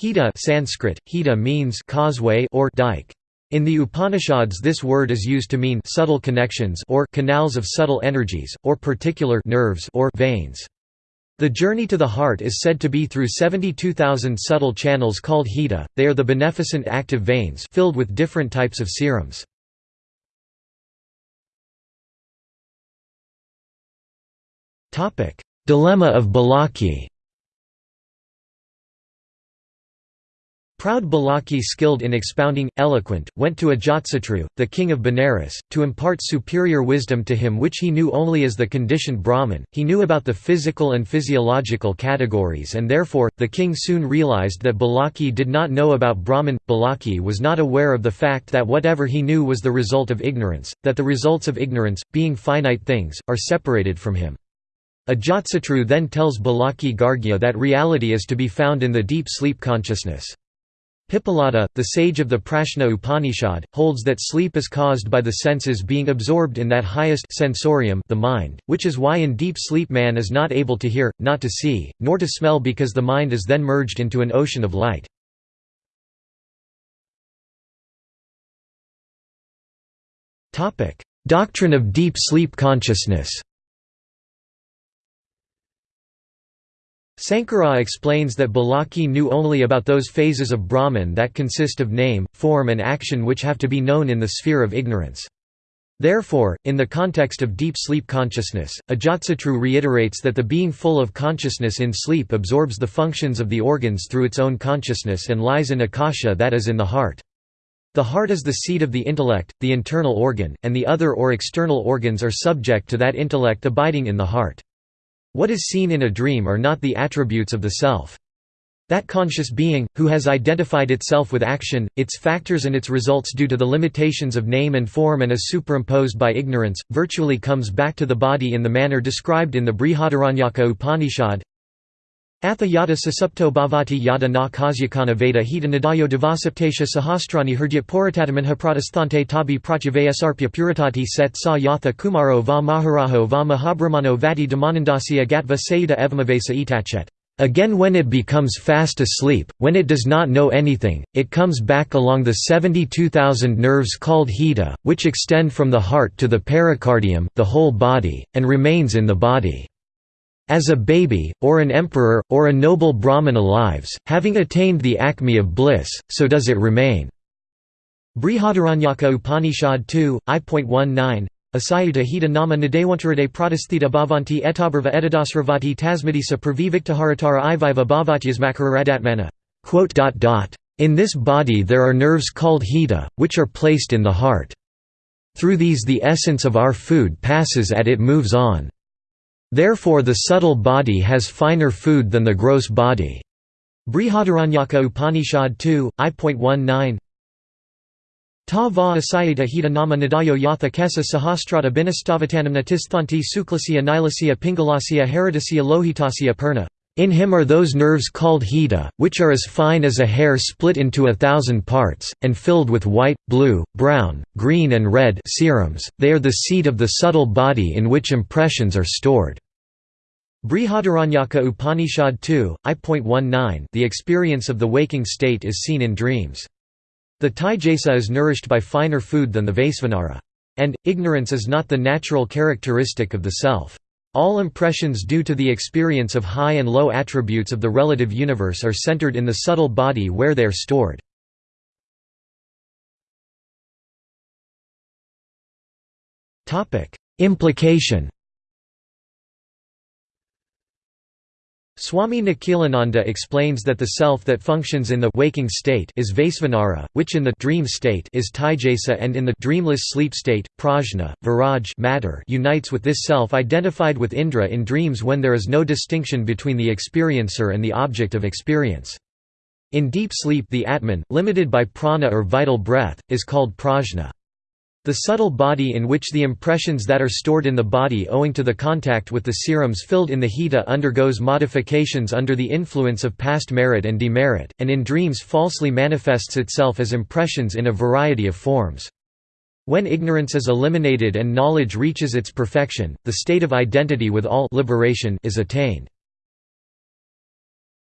Hita Sanskrit, hita means causeway or dike. In the Upanishads this word is used to mean subtle connections or canals of subtle energies, or particular nerves or veins. The journey to the heart is said to be through 72,000 subtle channels called hita, they are the beneficent active veins filled with different types of serums. Dilemma of Balaki Proud Balaki skilled in expounding, eloquent, went to Ajatsatru, the king of Benares, to impart superior wisdom to him which he knew only as the conditioned Brahman. He knew about the physical and physiological categories and therefore, the king soon realized that Balaki did not know about Brahman. Balaki was not aware of the fact that whatever he knew was the result of ignorance, that the results of ignorance, being finite things, are separated from him. Ajatsatru then tells Balaki Gargya that reality is to be found in the deep sleep consciousness. Pippalada, the sage of the Prashna Upanishad, holds that sleep is caused by the senses being absorbed in that highest sensorium the mind, which is why in deep sleep man is not able to hear, not to see, nor to smell because the mind is then merged into an ocean of light. Doctrine of deep sleep consciousness Sankara explains that Balaki knew only about those phases of Brahman that consist of name, form and action which have to be known in the sphere of ignorance. Therefore, in the context of deep sleep consciousness, Ajatsatru reiterates that the being full of consciousness in sleep absorbs the functions of the organs through its own consciousness and lies in akasha that is in the heart. The heart is the seat of the intellect, the internal organ, and the other or external organs are subject to that intellect abiding in the heart. What is seen in a dream are not the attributes of the self. That conscious being, who has identified itself with action, its factors and its results due to the limitations of name and form and is superimposed by ignorance, virtually comes back to the body in the manner described in the Brihadaranyaka Upanishad Atha yada sasupto bhavati yada na kasyakana veda hita nadayo devasaptasya sahastrani hurdyat puratatamanha pratastante tabi pratyavaya sarpya puritati set sa yatha kumaro va maharaho va mahabrahmano vati damanandasya gatva sayuda evamavesa itachet. Again when it becomes fast asleep, when it does not know anything, it comes back along the 72,000 nerves called hita, which extend from the heart to the pericardium the whole body, and remains in the body. As a baby, or an emperor, or a noble Brahmana lives, having attained the acme of bliss, so does it remain. Brihadaranyaka Upanishad 2, I.19 Asayuta hita nama nadewantarade pradasthita bhavanti etabarva etadasravati tasmadisa praviviktaharatara iviva bhavatyasmakaradatmana. In this body there are nerves called hita, which are placed in the heart. Through these the essence of our food passes and it moves on. Therefore the subtle body has finer food than the gross body. Brihadaranyaka Upanishad 2, I.19 Ta va asayita hita nama nadayo yatha kesa sahastrata binastavatanam natisthanti suklasya nilasya pingalasya heridasya lohitasya purna. In him are those nerves called hita, which are as fine as a hair split into a thousand parts, and filled with white, blue, brown, green and red serums, they are the seat of the subtle body in which impressions are stored. Brihadaranyaka Upanishad 2, I.19 The experience of the waking state is seen in dreams. The Taijasa is nourished by finer food than the Vaisvanara. And, ignorance is not the natural characteristic of the self. All impressions due to the experience of high and low attributes of the relative universe are centered in the subtle body where they are stored. Implication Swami Nikhilananda explains that the self that functions in the waking state is Vaisvanara, which in the dream state is Taijasa and in the dreamless sleep state, prajna, viraj matter unites with this self identified with Indra in dreams when there is no distinction between the experiencer and the object of experience. In deep sleep the Atman, limited by prana or vital breath, is called prajna. The subtle body in which the impressions that are stored in the body owing to the contact with the serums filled in the hita undergoes modifications under the influence of past merit and demerit, and in dreams falsely manifests itself as impressions in a variety of forms. When ignorance is eliminated and knowledge reaches its perfection, the state of identity with all liberation is attained.